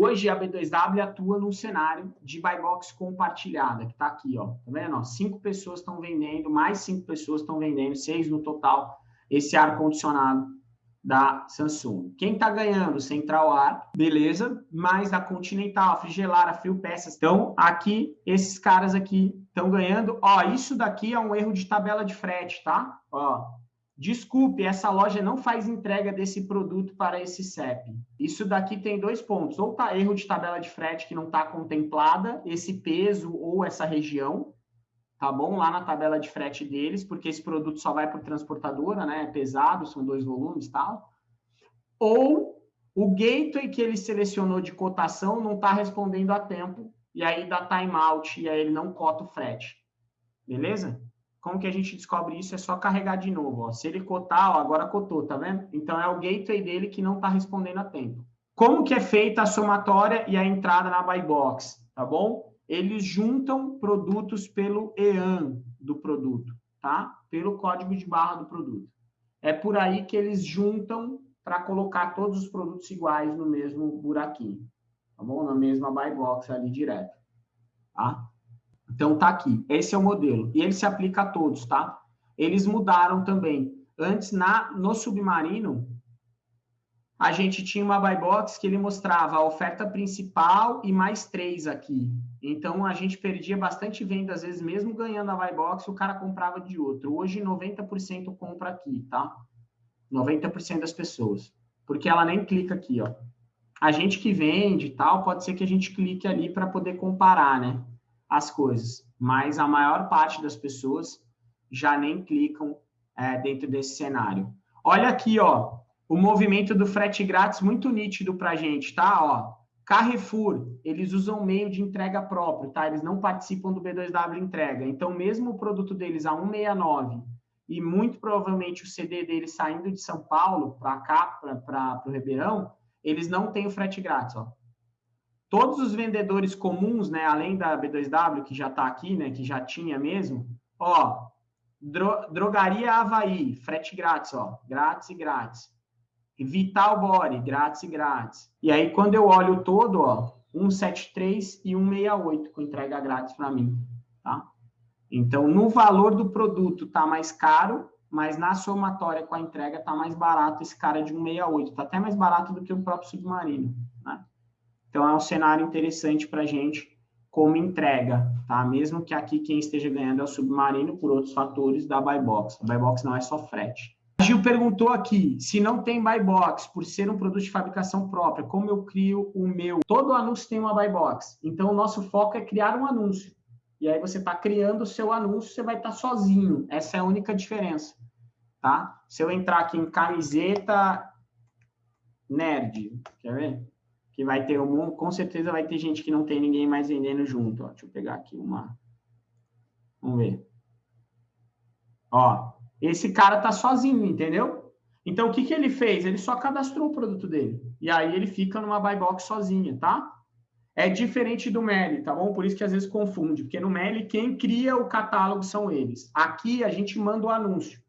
Hoje a B2W atua num cenário de buy box compartilhada, que está aqui, ó. Tá vendo? Ó, cinco pessoas estão vendendo, mais cinco pessoas estão vendendo, seis no total, esse ar-condicionado da Samsung. Quem está ganhando? Central Ar, beleza, mais a Continental, a Frigelar, a Frio Peças. Então, aqui, esses caras aqui estão ganhando. Ó, isso daqui é um erro de tabela de frete, tá? Ó, Desculpe, essa loja não faz entrega desse produto para esse CEP. Isso daqui tem dois pontos. Ou tá erro de tabela de frete que não está contemplada, esse peso ou essa região, tá bom? Lá na tabela de frete deles, porque esse produto só vai por transportadora, né? É pesado, são dois volumes tal. Ou o gateway que ele selecionou de cotação não está respondendo a tempo, e aí dá timeout, e aí ele não cota o frete. Beleza? Como que a gente descobre isso? É só carregar de novo. Ó. Se ele cotar, ó, agora cotou, tá vendo? Então, é o gateway dele que não está respondendo a tempo. Como que é feita a somatória e a entrada na buy box, tá bom? Eles juntam produtos pelo EAN do produto, tá? Pelo código de barra do produto. É por aí que eles juntam para colocar todos os produtos iguais no mesmo buraquinho, tá bom? Na mesma buy box ali direto, tá? Então, tá aqui. Esse é o modelo. E ele se aplica a todos, tá? Eles mudaram também. Antes, na, no Submarino, a gente tinha uma buy box que ele mostrava a oferta principal e mais três aqui. Então, a gente perdia bastante venda, às vezes, mesmo ganhando a buy box, o cara comprava de outro. Hoje, 90% compra aqui, tá? 90% das pessoas. Porque ela nem clica aqui, ó. A gente que vende e tal, pode ser que a gente clique ali para poder comparar, né? As coisas, mas a maior parte das pessoas já nem clicam é, dentro desse cenário. Olha aqui, ó, o movimento do frete grátis muito nítido para a gente, tá? Ó, Carrefour, eles usam meio de entrega próprio, tá? Eles não participam do B2W entrega. Então, mesmo o produto deles a 169 e muito provavelmente o CD deles saindo de São Paulo para cá, para o Ribeirão, eles não têm o frete grátis, ó. Todos os vendedores comuns, né, além da B2W, que já está aqui, né, que já tinha mesmo, ó, dro Drogaria Havaí, frete grátis, ó, grátis e grátis. Vital Body, grátis e grátis. E aí, quando eu olho todo, ó, 173 e 168 com entrega grátis para mim, tá? Então, no valor do produto tá mais caro, mas na somatória com a entrega tá mais barato esse cara de 168. Tá até mais barato do que o próprio Submarino, né? Então, é um cenário interessante para a gente como entrega, tá? Mesmo que aqui quem esteja ganhando é o submarino por outros fatores da buy box. A buy box não é só frete. A Gil perguntou aqui, se não tem buy box, por ser um produto de fabricação própria, como eu crio o meu? Todo anúncio tem uma buy box. Então, o nosso foco é criar um anúncio. E aí você está criando o seu anúncio, você vai estar tá sozinho. Essa é a única diferença, tá? Se eu entrar aqui em camiseta nerd, quer ver? Que vai ter um, com certeza vai ter gente que não tem ninguém mais vendendo junto. Ó. Deixa eu pegar aqui uma. Vamos ver. Ó, esse cara tá sozinho, entendeu? Então, o que, que ele fez? Ele só cadastrou o produto dele. E aí ele fica numa buy box sozinho, tá? É diferente do Meli, tá bom? Por isso que às vezes confunde, porque no Meli quem cria o catálogo são eles. Aqui a gente manda o anúncio.